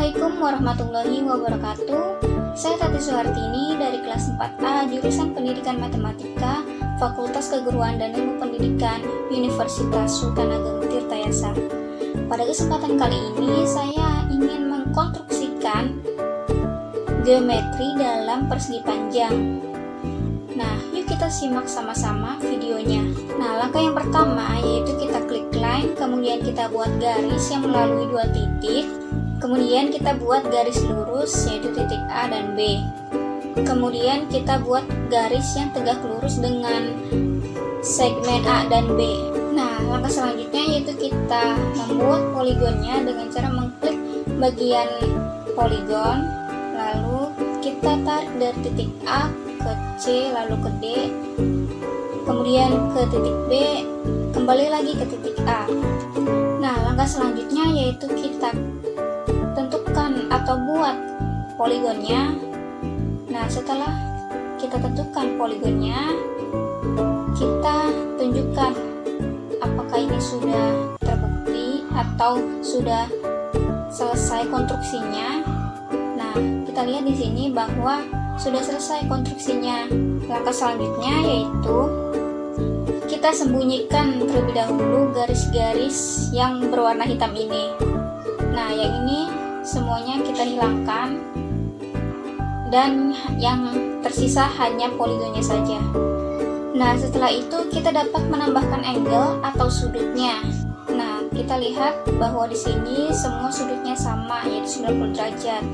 Assalamualaikum warahmatullahi wabarakatuh Saya Tati Suhartini dari kelas 4A Jurusan Pendidikan Matematika Fakultas Keguruan dan Ilmu Pendidikan Universitas Sultan Ageng Tirtayasa Pada kesempatan kali ini saya ingin mengkonstruksikan geometri dalam persegi panjang Nah, yuk kita simak sama-sama videonya. Nah, langkah yang pertama yaitu kita klik line, kemudian kita buat garis yang melalui dua titik. Kemudian kita buat garis lurus yaitu titik A dan B. Kemudian kita buat garis yang tegak lurus dengan segmen A dan B. Nah, langkah selanjutnya yaitu kita membuat poligonnya dengan cara mengklik bagian poligon, lalu kita tarik dari titik A ke C lalu ke D kemudian ke titik B kembali lagi ke titik A nah langkah selanjutnya yaitu kita poligonnya nah setelah kita tentukan poligonnya kita tunjukkan apakah ini sudah terbukti atau sudah selesai konstruksinya nah kita lihat di sini bahwa sudah selesai konstruksinya. Langkah selanjutnya yaitu kita sembunyikan terlebih dahulu garis-garis yang berwarna hitam ini. Nah, yang ini semuanya kita hilangkan dan yang tersisa hanya poligonnya saja. Nah, setelah itu kita dapat menambahkan angle atau sudutnya. Nah, kita lihat bahwa di sini semua sudutnya sama yaitu 90 derajat.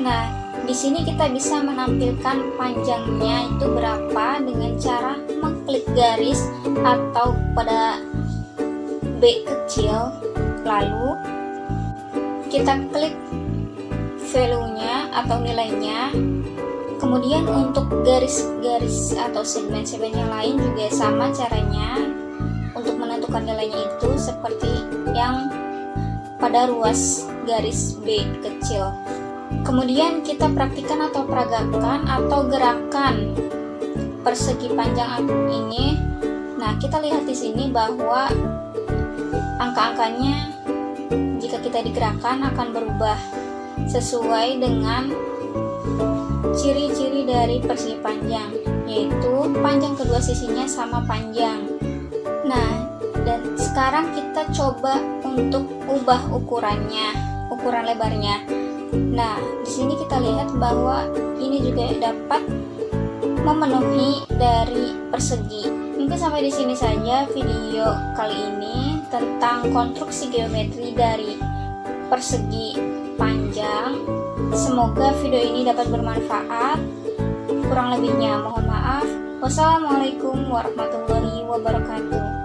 Nah, di sini kita bisa menampilkan panjangnya itu berapa dengan cara mengklik garis atau pada B kecil lalu kita klik value-nya atau nilainya. Kemudian untuk garis-garis atau segmen-segmen yang lain juga sama caranya untuk menentukan nilainya itu seperti yang pada ruas garis B kecil. Kemudian kita praktikan atau peragakan atau gerakan persegi panjang ini. Nah, kita lihat di sini bahwa angka-angkanya jika kita digerakkan akan berubah sesuai dengan ciri-ciri dari persegi panjang, yaitu panjang kedua sisinya sama panjang. Nah, dan sekarang kita coba untuk ubah ukurannya, ukuran lebarnya. Nah, di sini kita lihat bahwa ini juga dapat memenuhi dari persegi. Mungkin sampai di sini saja video kali ini tentang konstruksi geometri dari persegi panjang. Semoga video ini dapat bermanfaat. Kurang lebihnya mohon maaf. Wassalamualaikum warahmatullahi wabarakatuh.